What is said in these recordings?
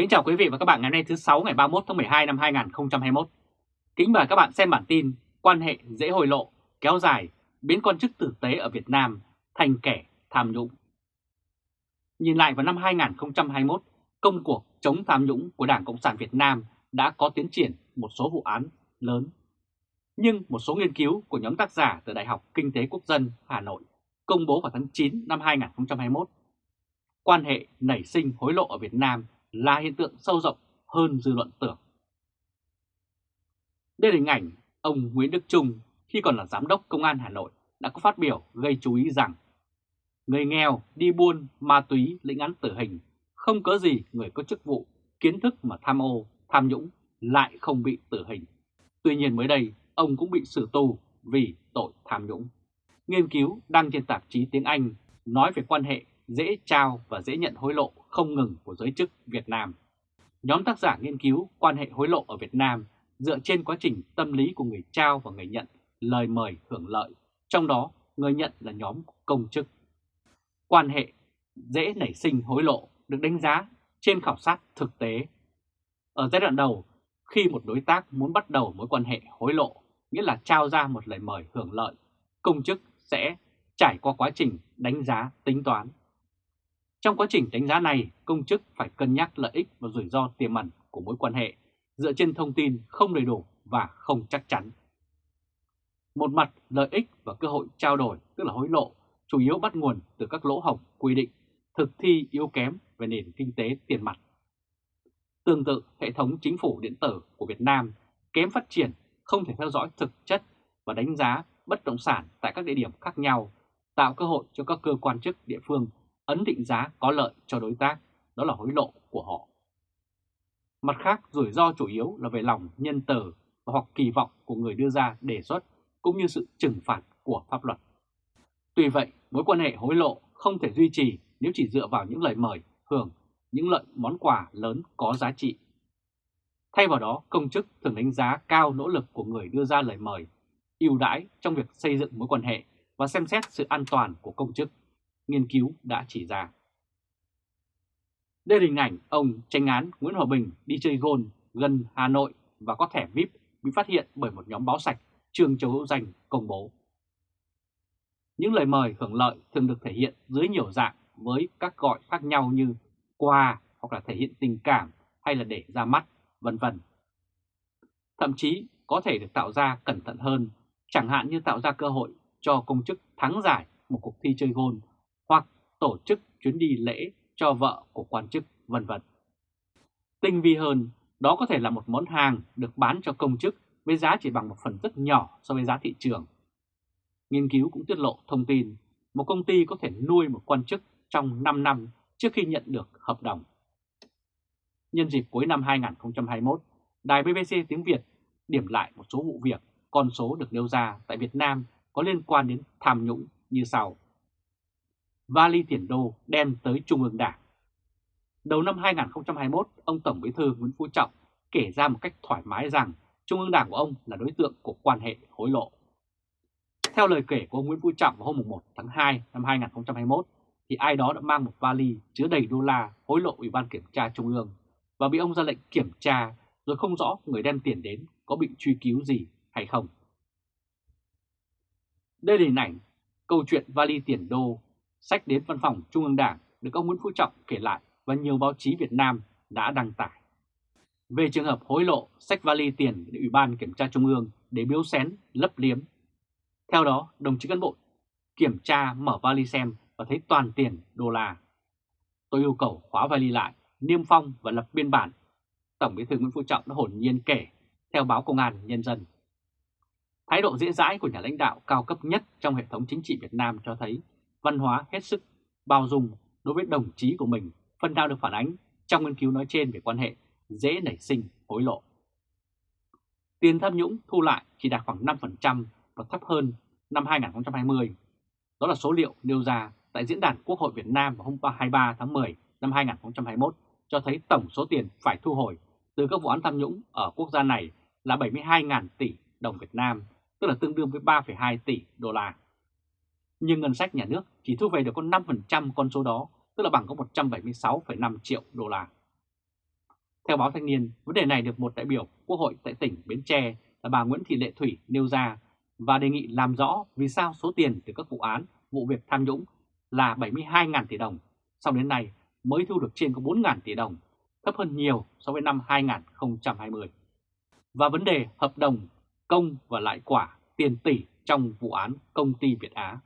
Kính chào quý vị và các bạn ngày hôm nay thứ 6 ngày 31 tháng 12 năm 2021. Kính mời các bạn xem bản tin quan hệ dễ hồi lộ, kéo dài, biến quan chức tử tế ở Việt Nam thành kẻ tham nhũng. Nhìn lại vào năm 2021, công cuộc chống tham nhũng của Đảng Cộng sản Việt Nam đã có tiến triển một số vụ án lớn. Nhưng một số nghiên cứu của nhóm tác giả từ Đại học Kinh tế Quốc dân Hà Nội công bố vào tháng 9 năm 2021, quan hệ nảy sinh hối lộ ở Việt Nam là hiện tượng sâu rộng hơn dư luận tưởng. Đây là hình ảnh ông Nguyễn Đức Trung khi còn là Giám đốc Công an Hà Nội đã có phát biểu gây chú ý rằng người nghèo đi buôn ma túy lĩnh án tử hình, không có gì người có chức vụ, kiến thức mà tham ô, tham nhũng lại không bị tử hình. Tuy nhiên mới đây, ông cũng bị xử tù vì tội tham nhũng. Nghiên cứu đăng trên tạp chí tiếng Anh nói về quan hệ dễ trao và dễ nhận hối lộ không ngừng của giới chức Việt Nam. Nhóm tác giả nghiên cứu quan hệ hối lộ ở Việt Nam dựa trên quá trình tâm lý của người trao và người nhận lời mời hưởng lợi, trong đó người nhận là nhóm công chức. Quan hệ dễ nảy sinh hối lộ được đánh giá trên khảo sát thực tế. Ở giai đoạn đầu, khi một đối tác muốn bắt đầu mối quan hệ hối lộ, nghĩa là trao ra một lời mời hưởng lợi, công chức sẽ trải qua quá trình đánh giá tính toán trong quá trình đánh giá này, công chức phải cân nhắc lợi ích và rủi ro tiềm ẩn của mối quan hệ dựa trên thông tin không đầy đủ và không chắc chắn. Một mặt lợi ích và cơ hội trao đổi tức là hối lộ chủ yếu bắt nguồn từ các lỗ hổng quy định, thực thi yếu kém về nền kinh tế tiền mặt. Tương tự, hệ thống chính phủ điện tử của Việt Nam kém phát triển, không thể theo dõi thực chất và đánh giá bất động sản tại các địa điểm khác nhau, tạo cơ hội cho các cơ quan chức địa phương ấn định giá có lợi cho đối tác, đó là hối lộ của họ. Mặt khác, rủi ro chủ yếu là về lòng nhân từ hoặc kỳ vọng của người đưa ra đề xuất cũng như sự trừng phạt của pháp luật. Tuy vậy, mối quan hệ hối lộ không thể duy trì nếu chỉ dựa vào những lời mời, hưởng, những lợi món quà lớn có giá trị. Thay vào đó, công chức thường đánh giá cao nỗ lực của người đưa ra lời mời, ưu đãi trong việc xây dựng mối quan hệ và xem xét sự an toàn của công chức nghiên cứu đã chỉ ra. Đây là hình ảnh ông tranh án Nguyễn Hòa Bình đi chơi gôn gần Hà Nội và có thẻ VIP bị phát hiện bởi một nhóm báo sạch trường Châu Hữu Danh công bố. Những lời mời hưởng lợi thường được thể hiện dưới nhiều dạng với các gọi khác nhau như quà hoặc là thể hiện tình cảm hay là để ra mắt, vân vân. Thậm chí có thể được tạo ra cẩn thận hơn, chẳng hạn như tạo ra cơ hội cho công chức thắng giải một cuộc thi chơi gôn tổ chức chuyến đi lễ cho vợ của quan chức vân vân. Tinh vi hơn, đó có thể là một món hàng được bán cho công chức với giá chỉ bằng một phần rất nhỏ so với giá thị trường. Nghiên cứu cũng tiết lộ thông tin một công ty có thể nuôi một quan chức trong 5 năm trước khi nhận được hợp đồng. Nhân dịp cuối năm 2021, Đài BBC tiếng Việt điểm lại một số vụ việc, con số được nêu ra tại Việt Nam có liên quan đến tham nhũng như sau vali tiền đô đem tới Trung ương Đảng. Đầu năm 2021, ông Tổng Bí thư Nguyễn Phú Trọng kể ra một cách thoải mái rằng Trung ương Đảng của ông là đối tượng của quan hệ hối lộ. Theo lời kể của ông Nguyễn Phú Trọng vào hôm 1 tháng 2 năm 2021, thì ai đó đã mang một vali chứa đầy đô la hối lộ Ủy ban Kiểm tra Trung ương và bị ông ra lệnh kiểm tra rồi không rõ người đem tiền đến có bị truy cứu gì hay không. Đây là hình ảnh câu chuyện vali tiền đô sách đến văn phòng Trung ương Đảng được ông Nguyễn Phú Trọng kể lại và nhiều báo chí Việt Nam đã đăng tải. Về trường hợp hối lộ sách vali tiền để Ủy ban Kiểm tra Trung ương để biếu xén, lấp liếm. Theo đó, đồng chí cán bộ kiểm tra mở vali xem và thấy toàn tiền đô la. Tôi yêu cầu khóa vali lại, niêm phong và lập biên bản. Tổng bí thư Nguyễn Phú Trọng đã hồn nhiên kể theo báo Công an Nhân dân. Thái độ dễ dãi của nhà lãnh đạo cao cấp nhất trong hệ thống chính trị Việt Nam cho thấy văn hóa hết sức bao dung đối với đồng chí của mình phần nào được phản ánh trong nghiên cứu nói trên về quan hệ dễ nảy sinh hối lộ. Tiền tham nhũng thu lại chỉ đạt khoảng 5% và thấp hơn năm 2020. Đó là số liệu nêu ra tại Diễn đàn Quốc hội Việt Nam vào hôm 23 tháng 10 năm 2021 cho thấy tổng số tiền phải thu hồi từ các vụ án tham nhũng ở quốc gia này là 72.000 tỷ đồng Việt Nam, tức là tương đương với 3,2 tỷ đô la nhưng ngân sách nhà nước chỉ thu về được có 5% con số đó, tức là bằng có 176,5 triệu đô la. Theo báo Thanh niên, vấn đề này được một đại biểu Quốc hội tại tỉnh Bến Tre là bà Nguyễn Thị Lệ Thủy nêu ra và đề nghị làm rõ vì sao số tiền từ các vụ án, vụ việc tham nhũng là 72.000 tỷ đồng, sau đến nay mới thu được trên có 4.000 tỷ đồng, thấp hơn nhiều so với năm 2020. Và vấn đề hợp đồng công và lại quả tiền tỷ trong vụ án công ty Việt Á.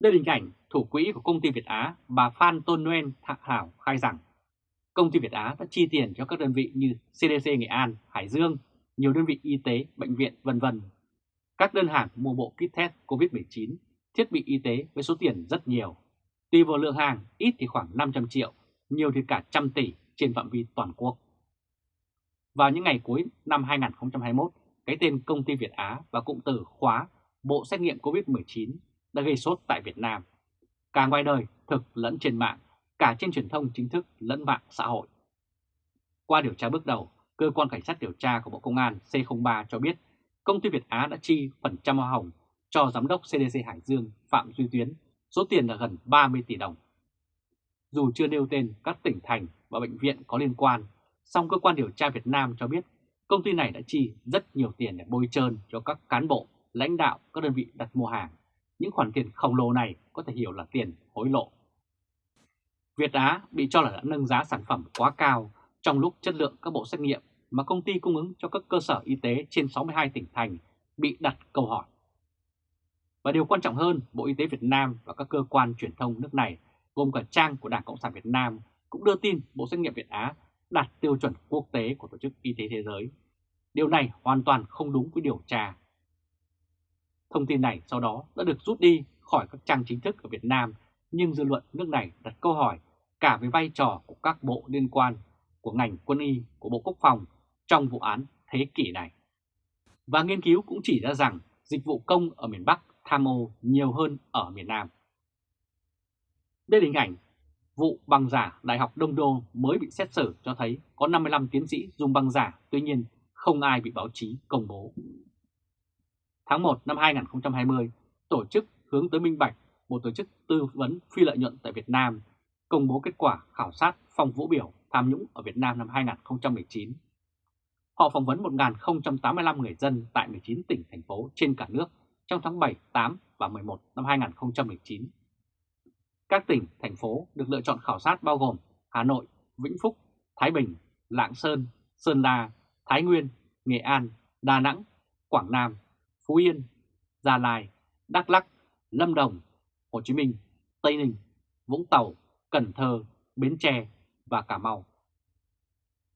Đây là hình ảnh thủ quỹ của công ty Việt Á, bà Phan Tôn Nguyên Thạc Hảo khai rằng công ty Việt Á đã chi tiền cho các đơn vị như CDC Nghệ An, Hải Dương, nhiều đơn vị y tế, bệnh viện vân vân. Các đơn hàng mua bộ kit test COVID-19, thiết bị y tế với số tiền rất nhiều. Tùy vào lượng hàng, ít thì khoảng 500 triệu, nhiều thì cả trăm tỷ trên phạm vi toàn quốc. Vào những ngày cuối năm 2021, cái tên công ty Việt Á và cụm từ khóa bộ xét nghiệm COVID-19 đã gây sốt tại Việt Nam. Cả ngoài đời, thực lẫn trên mạng, cả trên truyền thông chính thức lẫn mạng xã hội. Qua điều tra bước đầu, Cơ quan Cảnh sát điều tra của Bộ Công an C03 cho biết công ty Việt Á đã chi phần trăm hoa hồng cho Giám đốc CDC Hải Dương Phạm Duy Tuyến, số tiền là gần 30 tỷ đồng. Dù chưa nêu tên các tỉnh thành và bệnh viện có liên quan, song cơ quan điều tra Việt Nam cho biết công ty này đã chi rất nhiều tiền để bôi trơn cho các cán bộ, lãnh đạo các đơn vị đặt mua hàng. Những khoản tiền khổng lồ này có thể hiểu là tiền hối lộ. Việt Á bị cho là đã nâng giá sản phẩm quá cao trong lúc chất lượng các bộ xét nghiệm mà công ty cung ứng cho các cơ sở y tế trên 62 tỉnh thành bị đặt câu hỏi. Và điều quan trọng hơn, Bộ Y tế Việt Nam và các cơ quan truyền thông nước này, gồm cả trang của Đảng Cộng sản Việt Nam, cũng đưa tin bộ xét nghiệm Việt Á đạt tiêu chuẩn quốc tế của Tổ chức Y tế Thế giới. Điều này hoàn toàn không đúng với điều tra. Thông tin này sau đó đã được rút đi khỏi các trang chính thức ở Việt Nam, nhưng dư luận nước này đặt câu hỏi cả về vai trò của các bộ liên quan của ngành quân y, của Bộ Quốc phòng trong vụ án thế kỷ này. Và nghiên cứu cũng chỉ ra rằng dịch vụ công ở miền Bắc tham ô nhiều hơn ở miền Nam. Đây là hình ảnh vụ bằng giả Đại học Đông Đô mới bị xét xử cho thấy có 55 tiến sĩ dùng bằng giả, tuy nhiên không ai bị báo chí công bố. Tháng 1 năm 2020, tổ chức hướng tới minh bạch, một tổ chức tư vấn phi lợi nhuận tại Việt Nam, công bố kết quả khảo sát phòng vũ biểu tham nhũng ở Việt Nam năm 2019. Họ phỏng vấn 1.085 người dân tại 19 tỉnh, thành phố trên cả nước trong tháng 7, 8 và 11 năm 2019. Các tỉnh, thành phố được lựa chọn khảo sát bao gồm Hà Nội, Vĩnh Phúc, Thái Bình, Lạng Sơn, Sơn La, Thái Nguyên, Nghệ An, Đà Nẵng, Quảng Nam, Phú Yên, Gia Lai, Đắk lắc, Lâm Đồng, Hồ Chí Minh, Tây Ninh, Vũng Tàu, Cần Thơ, Bến Tre và Cà Mau.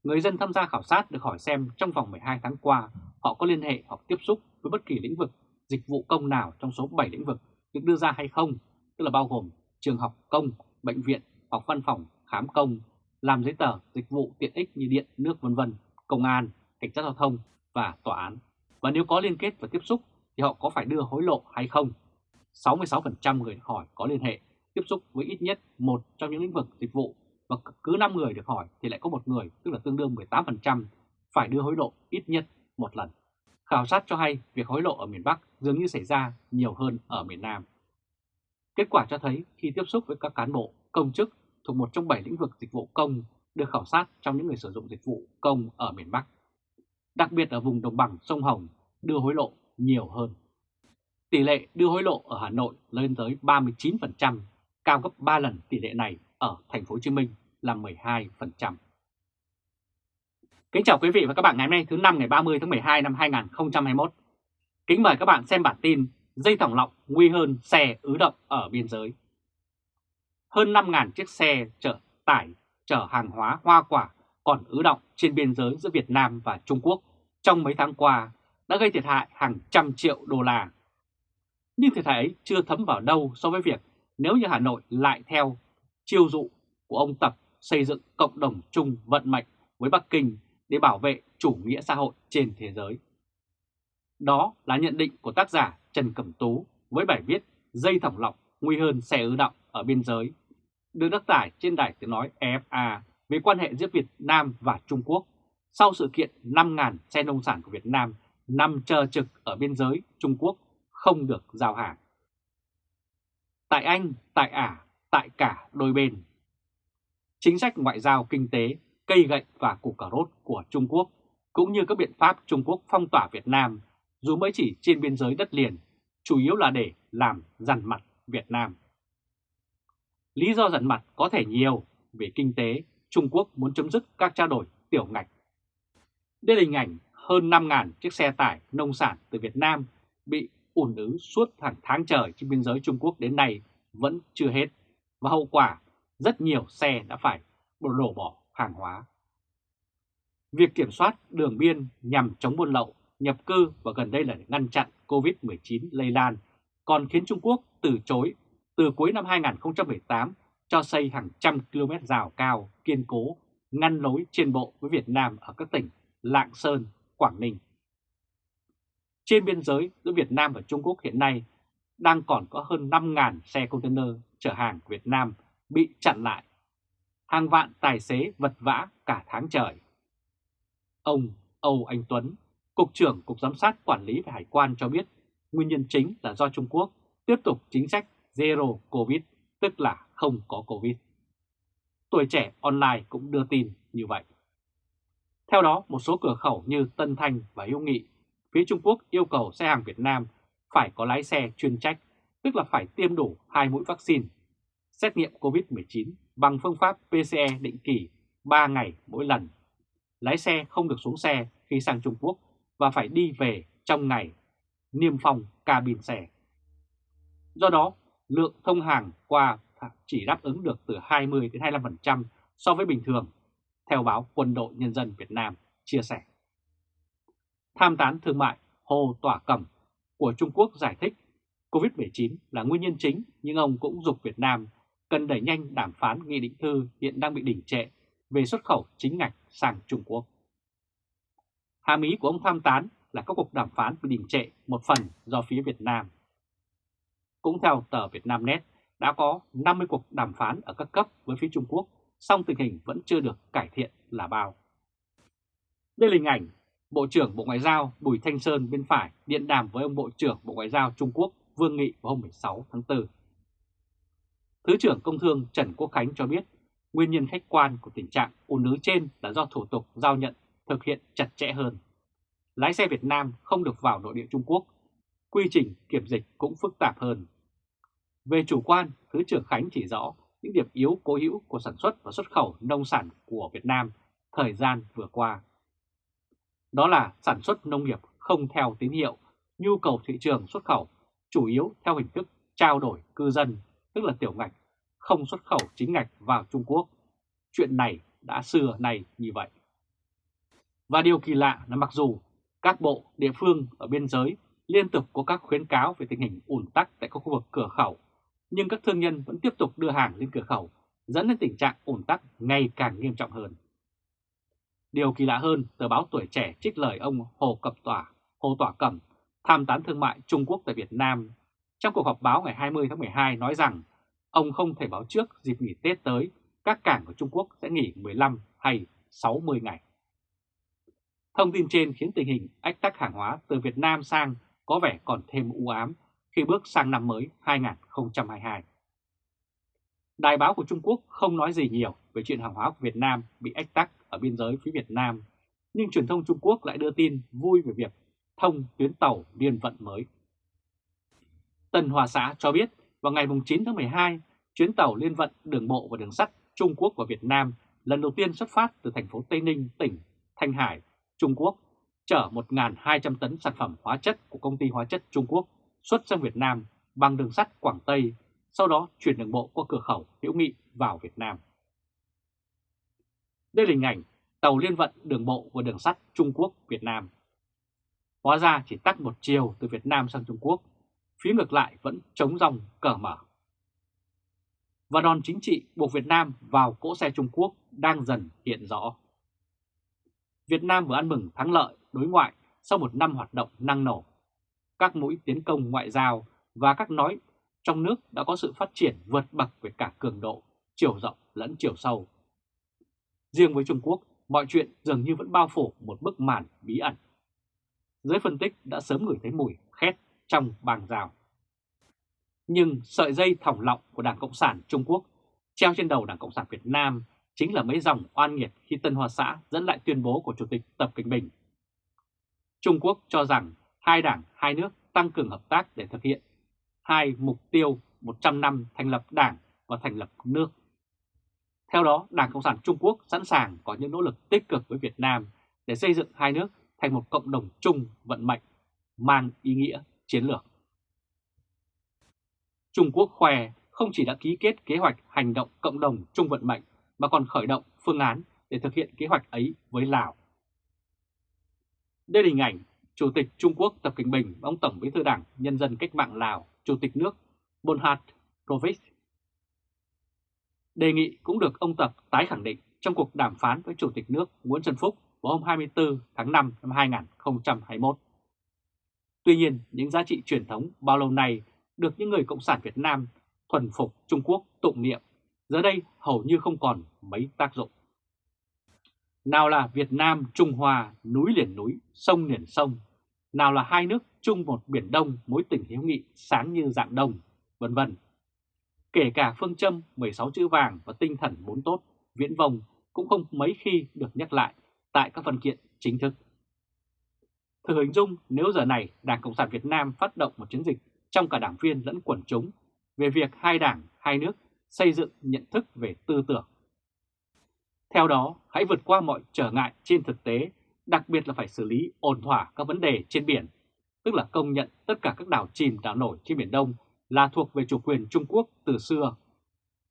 Người dân tham gia khảo sát được hỏi xem trong vòng 12 tháng qua họ có liên hệ hoặc tiếp xúc với bất kỳ lĩnh vực, dịch vụ công nào trong số 7 lĩnh vực được đưa ra hay không, tức là bao gồm trường học công, bệnh viện hoặc văn phòng khám công, làm giấy tờ, dịch vụ tiện ích như điện, nước vân vân, công an, cảnh sát giao thông và tòa án. Và nếu có liên kết và tiếp xúc thì họ có phải đưa hối lộ hay không? 66% người hỏi có liên hệ, tiếp xúc với ít nhất một trong những lĩnh vực dịch vụ và cứ 5 người được hỏi thì lại có một người, tức là tương đương 18%, phải đưa hối lộ ít nhất một lần. Khảo sát cho hay việc hối lộ ở miền Bắc dường như xảy ra nhiều hơn ở miền Nam. Kết quả cho thấy khi tiếp xúc với các cán bộ, công chức thuộc một trong 7 lĩnh vực dịch vụ công được khảo sát trong những người sử dụng dịch vụ công ở miền Bắc, đặc biệt ở vùng đồng bằng sông Hồng đưa hối lộ nhiều hơn. Tỷ lệ đưa hối lộ ở Hà Nội lên tới 39%, cao gấp 3 lần tỷ lệ này ở thành phố Hồ Chí Minh là 12%. Kính chào quý vị và các bạn ngày hôm nay thứ năm ngày 30 tháng 12 năm 2021. Kính mời các bạn xem bản tin dây thòng lọng nguy hơn xe ứ động ở biên giới. Hơn 5.000 chiếc xe chở tải chở hàng hóa hoa quả còn ứ động trên biên giới giữa Việt Nam và Trung Quốc trong mấy tháng qua đã gây thiệt hại hàng trăm triệu đô la. Nhưng thiệt hại ấy chưa thấm vào đâu so với việc nếu như Hà Nội lại theo chiêu dụ của ông Tập xây dựng cộng đồng chung vận mệnh với Bắc Kinh để bảo vệ chủ nghĩa xã hội trên thế giới. Đó là nhận định của tác giả Trần Cẩm Tú với bài viết Dây thòng lọng nguy hơn xe ứ động ở biên giới, được đăng tải trên đài tiếng nói EFA về quan hệ giữa Việt Nam và Trung Quốc sau sự kiện 5.000 xe nông sản của Việt Nam nằm chờ trực ở biên giới Trung Quốc không được giao hàng. Tại Anh, tại Ả, tại cả đôi bên. Chính sách ngoại giao kinh tế cây gậy và củ cà rốt của Trung Quốc, cũng như các biện pháp Trung Quốc phong tỏa Việt Nam, dù mới chỉ trên biên giới đất liền, chủ yếu là để làm dằn mặt Việt Nam. Lý do dằn mặt có thể nhiều, về kinh tế, Trung Quốc muốn chấm dứt các trao đổi tiểu ngạch. Đây là hình ảnh hơn 5.000 chiếc xe tải nông sản từ Việt Nam bị ủn ứ suốt hàng tháng trời trên biên giới Trung Quốc đến nay vẫn chưa hết, và hậu quả rất nhiều xe đã phải đổ bỏ hàng hóa. Việc kiểm soát đường biên nhằm chống buôn lậu, nhập cư và gần đây là để ngăn chặn COVID-19 lây lan còn khiến Trung Quốc từ chối từ cuối năm 2018 cho xây hàng trăm km rào cao kiên cố ngăn lối trên bộ với Việt Nam ở các tỉnh Lạng Sơn, Quảng Ninh. Trên biên giới giữa Việt Nam và Trung Quốc hiện nay đang còn có hơn 5.000 xe container chở hàng Việt Nam bị chặn lại. Hàng vạn tài xế vật vã cả tháng trời. Ông Âu Anh Tuấn, Cục trưởng Cục Giám sát Quản lý về Hải quan cho biết nguyên nhân chính là do Trung Quốc tiếp tục chính sách Zero Covid, tức là không có Covid. Tuổi trẻ online cũng đưa tin như vậy. Theo đó, một số cửa khẩu như Tân Thanh và Hữu Nghị, phía Trung Quốc yêu cầu xe hàng Việt Nam phải có lái xe chuyên trách, tức là phải tiêm đủ hai mũi vaccine, xét nghiệm COVID-19 bằng phương pháp PCE định kỳ 3 ngày mỗi lần. Lái xe không được xuống xe khi sang Trung Quốc và phải đi về trong ngày, niêm phong cabin xe. Do đó, lượng thông hàng qua chỉ đáp ứng được từ 20 đến 25% so với bình thường, theo báo Quân đội Nhân dân Việt Nam chia sẻ. Tham tán thương mại Hồ Tỏa Cẩm của Trung Quốc giải thích COVID-19 là nguyên nhân chính nhưng ông cũng dục Việt Nam cần đẩy nhanh đàm phán nghị định thư hiện đang bị đình trệ về xuất khẩu chính ngạch sang Trung Quốc. Hàm ý của ông tham tán là các cuộc đàm phán bị đình trệ một phần do phía Việt Nam. Cũng theo tờ Việt Nam Net, đã có 50 cuộc đàm phán ở các cấp với phía Trung Quốc, song tình hình vẫn chưa được cải thiện là bao. Đây là hình ảnh Bộ trưởng Bộ Ngoại giao Bùi Thanh Sơn bên phải điện đàm với ông Bộ trưởng Bộ Ngoại giao Trung Quốc Vương Nghị vào hôm 16 tháng 4. Thứ trưởng Công Thương Trần Quốc Khánh cho biết nguyên nhân khách quan của tình trạng ùn ứ trên là do thủ tục giao nhận thực hiện chặt chẽ hơn. Lái xe Việt Nam không được vào nội địa Trung Quốc, quy trình kiểm dịch cũng phức tạp hơn. Về chủ quan, Thứ trưởng Khánh chỉ rõ những điểm yếu cố hữu của sản xuất và xuất khẩu nông sản của Việt Nam thời gian vừa qua. Đó là sản xuất nông nghiệp không theo tín hiệu, nhu cầu thị trường xuất khẩu chủ yếu theo hình thức trao đổi cư dân, tức là tiểu ngạch, không xuất khẩu chính ngạch vào Trung Quốc. Chuyện này đã xưa này như vậy. Và điều kỳ lạ là mặc dù các bộ, địa phương ở biên giới liên tục có các khuyến cáo về tình hình ùn tắc tại các khu vực cửa khẩu, nhưng các thương nhân vẫn tiếp tục đưa hàng lên cửa khẩu, dẫn đến tình trạng ủn tắc ngày càng nghiêm trọng hơn. Điều kỳ lạ hơn, tờ báo Tuổi Trẻ trích lời ông Hồ Cập Tỏa, Hồ Tỏa Cẩm, tham tán thương mại Trung Quốc tại Việt Nam, trong cuộc họp báo ngày 20 tháng 12 nói rằng ông không thể báo trước dịp nghỉ Tết tới các cảng của Trung Quốc sẽ nghỉ 15 hay 60 ngày. Thông tin trên khiến tình hình ách tắc hàng hóa từ Việt Nam sang có vẻ còn thêm u ám khi bước sang năm mới 2022. Đài báo của Trung Quốc không nói gì nhiều về chuyện hàng hóa của Việt Nam bị ách tắc ở biên giới phía Việt Nam, nhưng truyền thông Trung Quốc lại đưa tin vui về việc thông tuyến tàu liên vận mới. Tân Hòa Xã cho biết vào ngày 9 tháng 12, chuyến tàu liên vận đường bộ và đường sắt Trung Quốc và Việt Nam lần đầu tiên xuất phát từ thành phố Tây Ninh, tỉnh Thanh Hải, Trung Quốc, chở 1.200 tấn sản phẩm hóa chất của công ty hóa chất Trung Quốc xuất sang Việt Nam bằng đường sắt Quảng Tây, sau đó chuyển đường bộ qua cửa khẩu Hữu Nghị vào Việt Nam. Đây là hình ảnh tàu liên vận đường bộ và đường sắt Trung Quốc-Việt Nam. Hóa ra chỉ tắt một chiều từ Việt Nam sang Trung Quốc, phía ngược lại vẫn chống dòng cờ mở. Và đòn chính trị buộc Việt Nam vào cỗ xe Trung Quốc đang dần hiện rõ. Việt Nam vừa ăn mừng thắng lợi đối ngoại sau một năm hoạt động năng nổ. Các mũi tiến công ngoại giao và các nói trong nước đã có sự phát triển vượt bậc về cả cường độ, chiều rộng lẫn chiều sâu. Riêng với Trung Quốc, mọi chuyện dường như vẫn bao phủ một bức màn bí ẩn. Giới phân tích đã sớm ngửi thấy mùi khét trong bàn rào. Nhưng sợi dây thòng lọng của Đảng Cộng sản Trung Quốc treo trên đầu Đảng Cộng sản Việt Nam chính là mấy dòng oan nghiệt khi Tân Hoa Xã dẫn lại tuyên bố của Chủ tịch Tập Cận Bình. Trung Quốc cho rằng hai đảng, hai nước tăng cường hợp tác để thực hiện hai mục tiêu 100 năm thành lập đảng và thành lập nước. Theo đó, Đảng Cộng sản Trung Quốc sẵn sàng có những nỗ lực tích cực với Việt Nam để xây dựng hai nước thành một cộng đồng chung vận mệnh mang ý nghĩa chiến lược. Trung Quốc khoe không chỉ đã ký kết kế hoạch hành động cộng đồng chung vận mệnh mà còn khởi động phương án để thực hiện kế hoạch ấy với Lào. Đây là hình ảnh Chủ tịch Trung Quốc Tập Kinh Bình và ông Tổng bí thư Đảng Nhân dân Cách mạng Lào, Chủ tịch nước Bonhat Provic. Đề nghị cũng được ông Tập tái khẳng định trong cuộc đàm phán với Chủ tịch nước Nguyễn Xuân Phúc vào hôm 24 tháng 5 năm 2021. Tuy nhiên, những giá trị truyền thống bao lâu nay được những người Cộng sản Việt Nam thuần phục Trung Quốc tụng niệm, giờ đây hầu như không còn mấy tác dụng. Nào là Việt Nam, Trung Hoa, núi liền núi, sông liền sông, nào là hai nước chung một biển đông mối tình hiếu nghị sáng như dạng đông, vân vân. Kể cả phương châm 16 chữ vàng và tinh thần bốn tốt, viễn vông cũng không mấy khi được nhắc lại tại các văn kiện chính thức. Thử hình dung nếu giờ này Đảng Cộng sản Việt Nam phát động một chiến dịch trong cả đảng viên lẫn quần chúng về việc hai đảng, hai nước xây dựng nhận thức về tư tưởng. Theo đó, hãy vượt qua mọi trở ngại trên thực tế, đặc biệt là phải xử lý ổn thỏa các vấn đề trên biển, tức là công nhận tất cả các đảo chìm đảo nổi trên Biển Đông là thuộc về chủ quyền Trung Quốc từ xưa,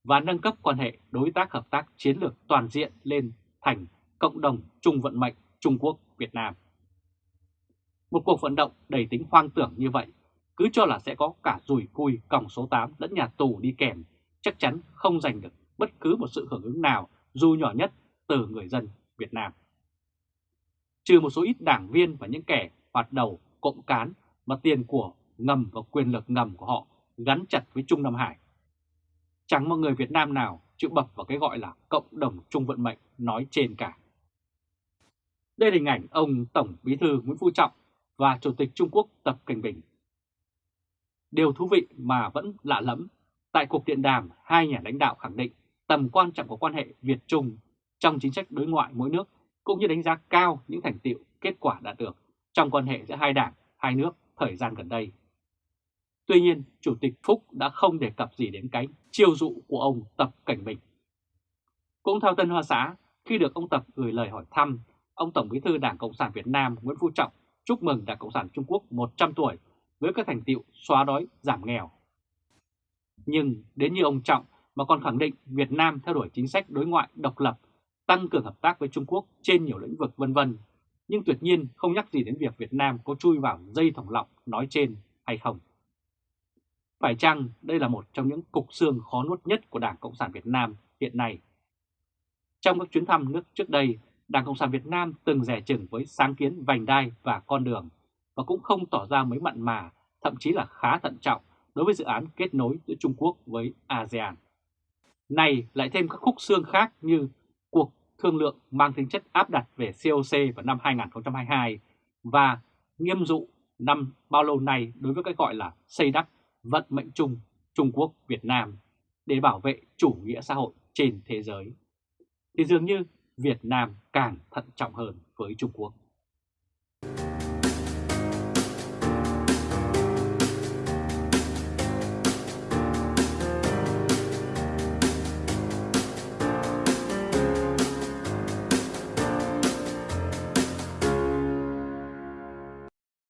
và nâng cấp quan hệ đối tác hợp tác chiến lược toàn diện lên thành cộng đồng chung vận mệnh Trung Quốc-Việt Nam. Một cuộc vận động đầy tính hoang tưởng như vậy, cứ cho là sẽ có cả rùi cui còng số 8 lẫn nhà tù đi kèm, chắc chắn không giành được bất cứ một sự hưởng ứng nào dù nhỏ nhất từ người dân Việt Nam. Trừ một số ít đảng viên và những kẻ hoạt đầu cộng cán mà tiền của ngầm và quyền lực ngầm của họ gắn chặt với Trung Nam Hải. Chẳng một người Việt Nam nào chịu bập vào cái gọi là cộng đồng chung vận mệnh nói trên cả. Đây là hình ảnh ông Tổng Bí thư Nguyễn Phú Trọng và Chủ tịch Trung Quốc Tập Cảnh Bình. Điều thú vị mà vẫn lạ lẫm, tại cuộc điện đàm hai nhà lãnh đạo khẳng định tầm quan trọng của quan hệ Việt-Trung trong chính sách đối ngoại mỗi nước cũng như đánh giá cao những thành tiệu kết quả đạt được trong quan hệ giữa hai đảng, hai nước thời gian gần đây. Tuy nhiên, Chủ tịch Phúc đã không đề cập gì đến cái chiêu dụ của ông Tập Cảnh Bình. Cũng theo Tân Hoa Xã, khi được ông Tập gửi lời hỏi thăm, ông Tổng Bí thư Đảng Cộng sản Việt Nam Nguyễn Phú Trọng chúc mừng Đảng Cộng sản Trung Quốc 100 tuổi với các thành tiệu xóa đói, giảm nghèo. Nhưng đến như ông Trọng mà còn khẳng định Việt Nam theo đuổi chính sách đối ngoại độc lập, tăng cường hợp tác với Trung Quốc trên nhiều lĩnh vực vân vân, nhưng tuyệt nhiên không nhắc gì đến việc Việt Nam có chui vào dây thòng lọng nói trên hay không. Phải chăng đây là một trong những cục xương khó nuốt nhất của Đảng Cộng sản Việt Nam hiện nay? Trong các chuyến thăm nước trước đây, Đảng Cộng sản Việt Nam từng rẻ chừng với sáng kiến vành đai và con đường và cũng không tỏ ra mấy mặn mà, thậm chí là khá thận trọng đối với dự án kết nối giữa Trung Quốc với ASEAN. Này lại thêm các khúc xương khác như thương lượng mang tính chất áp đặt về COC vào năm 2022 và nghiêm dụ năm bao lâu nay đối với cái gọi là xây đắp vận mệnh chung Trung Quốc Việt Nam để bảo vệ chủ nghĩa xã hội trên thế giới. Thì dường như Việt Nam càng thận trọng hơn với Trung Quốc.